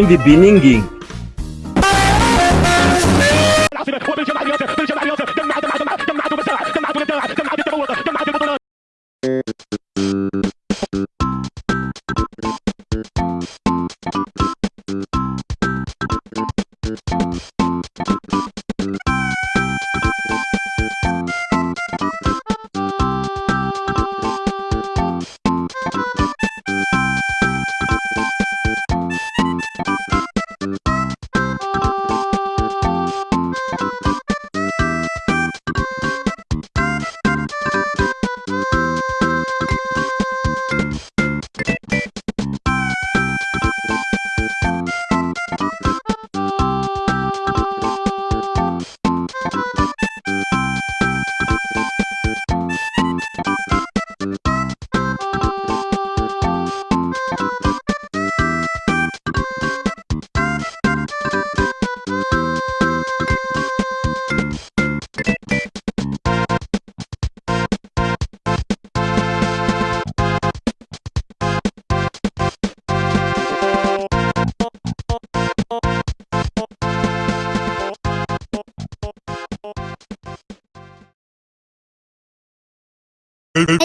beginning Hey!